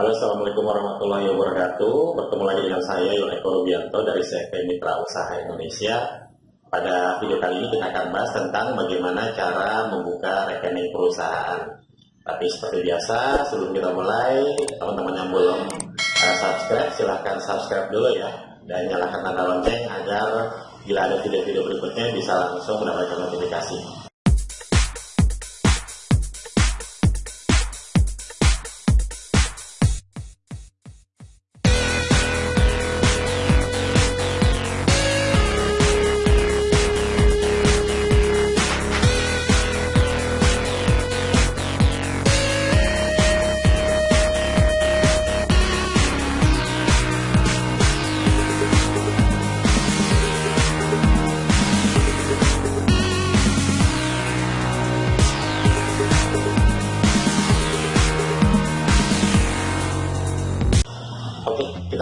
Halo, Assalamualaikum warahmatullahi wabarakatuh. Bertemu lagi dengan saya, Yon Eko Rubianto dari CV Mitra Usaha Indonesia. Pada video kali ini kita akan bahas tentang bagaimana cara membuka rekening perusahaan. Tapi seperti biasa, sebelum kita mulai, teman-teman yang belum uh, subscribe, silahkan subscribe dulu ya. Dan nyalakan tanda lonceng agar bila ada video-video berikutnya bisa langsung mendapatkan notifikasi.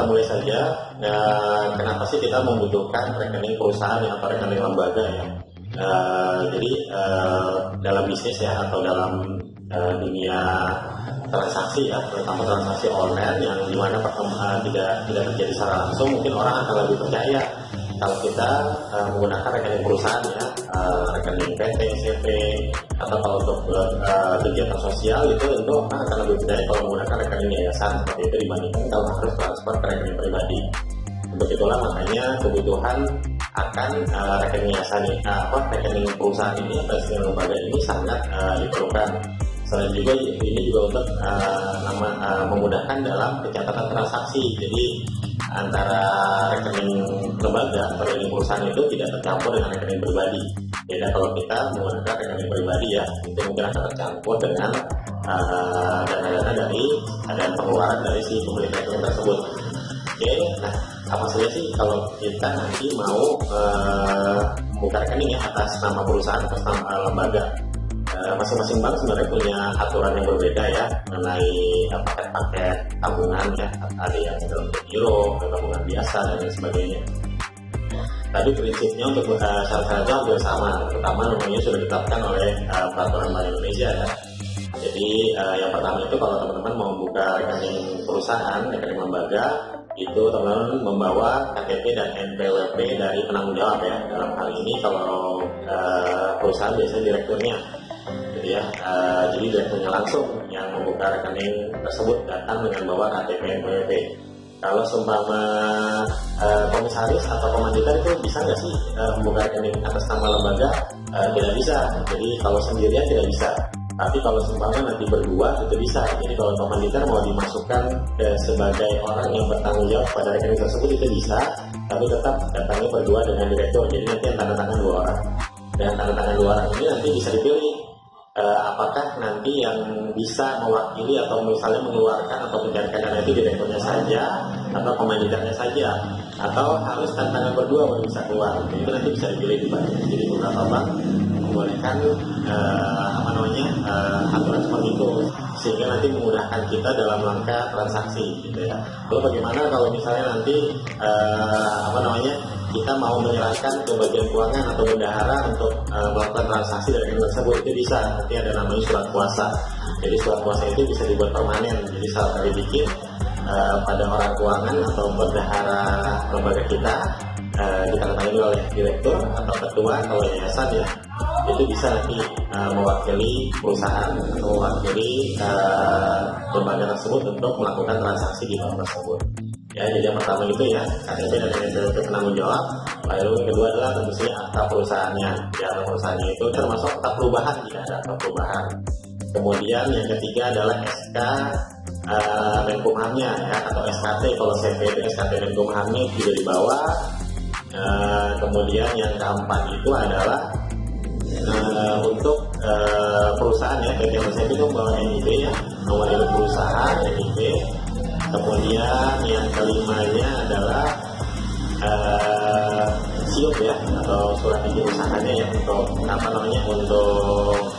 Mulai saja. Ya, kenapa sih kita membutuhkan rekening perusahaan atau rekening lembaga ya? Uh, jadi uh, dalam bisnis ya atau dalam uh, dunia transaksi ya, terutama transaksi online yang di mana uh, tidak tidak terjadi secara langsung, mungkin orang akan lebih percaya kalau kita uh, menggunakan rekening perusahaan ya, uh, rekening PT, CV, atau kalau untuk uh, kegiatan sosial itu tentu akan lebih mudah kalau menggunakan rekening yayasan seperti itu dibandingkan kalau harus transfer ke rekening pribadi. Untuk itulah makanya kebutuhan akan uh, rekening yayasan ini, uh, apa rekening perusahaan ini atau rekening lembaga ini sangat uh, diperlukan. Selain juga ini juga untuk uh, nama, uh, memudahkan dalam pencatatan transaksi. Jadi antara rekening lembaga atau rekening perusahaan itu tidak tercampur dengan rekening pribadi. Beda kalau kita menggunakan rekening pribadi ya, itu mungkin akan tercampur dengan uh, dana-dana uh, dari ada pengeluaran dari si pemilik rekening tersebut. Oke, nah apa saja sih kalau kita nanti mau uh, membuka rekening ya atas nama perusahaan atau nama lembaga? Eh, masing-masing bank sebenarnya punya aturan yang berbeda ya mengenai paket-paket tabungan ya ada yang dalam euro, tabungan biasa dan lain sebagainya. Tadi prinsipnya untuk uh, syarat-syaratnya hampir sama, terutama namanya sudah ditetapkan oleh uh, peraturan Bank Indonesia ya. Jadi uh, yang pertama itu kalau teman-teman mau buka rekening perusahaan, rekening lembaga, itu teman-teman membawa KTP dan NPWP dari penanggung jawab ya. Dalam hal ini kalau uh, perusahaan biasanya direkturnya ya. Uh, jadi direkturnya langsung yang membuka rekening tersebut datang dengan bawa KTP NPWP kalau seumpama uh, komisaris atau komanditar itu bisa nggak sih uh, membuka rekening atas nama lembaga? Uh, tidak bisa. Jadi kalau sendirian tidak bisa. Tapi kalau seumpama nanti berdua itu bisa. Jadi kalau komanditar mau dimasukkan eh, sebagai orang yang bertanggung jawab pada rekening tersebut itu bisa. Tapi tetap datangnya berdua dengan direktur. Jadi nanti yang tanda tangan dua orang. Dan tanda tangan dua orang ini nanti bisa dipilih uh, apakah nanti yang bisa mewakili atau misalnya mengeluarkan atau mencairkan dana itu direkturnya saja atau komanditarnya saja? Atau harus tantangan berdua baru bisa keluar? Itu nanti bisa dipilih di jadi beberapa bank membolehkan uh, apa namanya uh, aturan seperti itu sehingga nanti memudahkan kita dalam langkah transaksi gitu ya. Lalu bagaimana kalau misalnya nanti uh, apa namanya kita mau menyerahkan ke bagian keuangan atau bendahara untuk uh, melakukan transaksi dari rekening tersebut? Itu bisa. Nanti ada namanya surat kuasa. Jadi surat kuasa itu bisa dibuat permanen. Jadi saat kali bikin uh, pada orang keuangan atau bendahara lembaga kita uh, ditandatangani oleh direktur atau ketua kalau yayasan ya itu bisa nanti uh, mewakili perusahaan atau mewakili uh, tersebut untuk melakukan transaksi di bank tersebut. Ya jadi yang pertama itu ya KTP dan NPWP penanggung jawab. Lalu kedua adalah tentu saja akta perusahaannya. Ya perusahaannya itu termasuk akta perubahan jika ada akta perubahan. Kemudian yang ketiga adalah SK uh, Menkumhamnya ya atau SKT kalau CV itu SKT Menkumhamnya juga dibawa uh, kemudian yang keempat itu adalah uh, untuk uh, perusahaan ya PT Persib itu membawa NIB ya nomor induk perusahaan NIB kemudian yang kelimanya adalah uh, siup ya atau surat izin usahanya ya untuk apa namanya untuk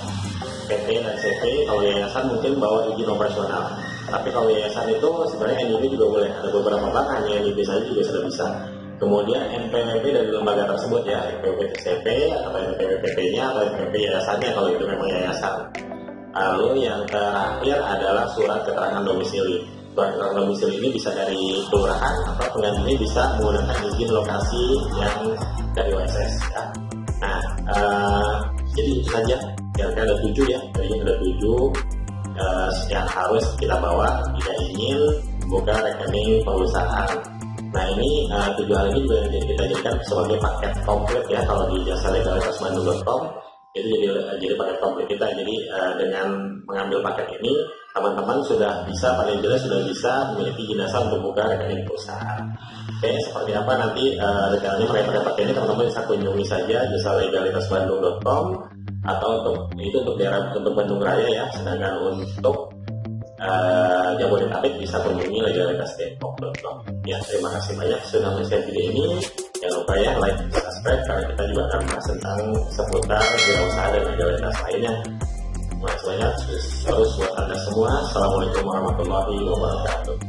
PT dan CV kalau yayasan mungkin bawa izin operasional. Tapi kalau yayasan itu sebenarnya NIB juga boleh ada beberapa bank hanya NIB saja juga sudah bisa kemudian NPWP dari lembaga tersebut ya NPWP CV atau NPWP nya atau NPWP yayasannya kalau itu memang yayasan lalu yang terakhir adalah surat keterangan domisili surat keterangan domisili ini bisa dari kelurahan atau penggantinya bisa menggunakan izin lokasi yang dari OSS ya. Nah, uh, jadi itu saja. Kira-kira ada tujuh ya, tadinya ada tujuh uh, yang harus kita bawa jika ingin buka rekening perusahaan. Ini uh, tujuh hal ini juga kita jadikan sebagai paket komplit ya kalau di jasa legalitas bandung.com itu jadi jadi paket komplit kita. Jadi uh, dengan mengambil paket ini teman-teman sudah bisa paling jelas sudah bisa memiliki jenazah untuk buka rekening perusahaan. Oke, seperti apa nanti uh, detailnya paket-paket ini teman-teman bisa kunjungi saja jasa legalitas bandung.com atau untuk itu untuk daerah untuk Bandung Raya ya. Sedangkan untuk uh, Jabodetabek bisa kunjungi legalitasdepok.com. Ya, terima kasih banyak sudah menonton video ini. Jangan lupa ya like, subscribe karena kita juga akan bahas tentang seputar wirausaha dan legalitas lainnya. Terima kasih banyak. Terus buat anda semua. Assalamualaikum warahmatullahi wabarakatuh.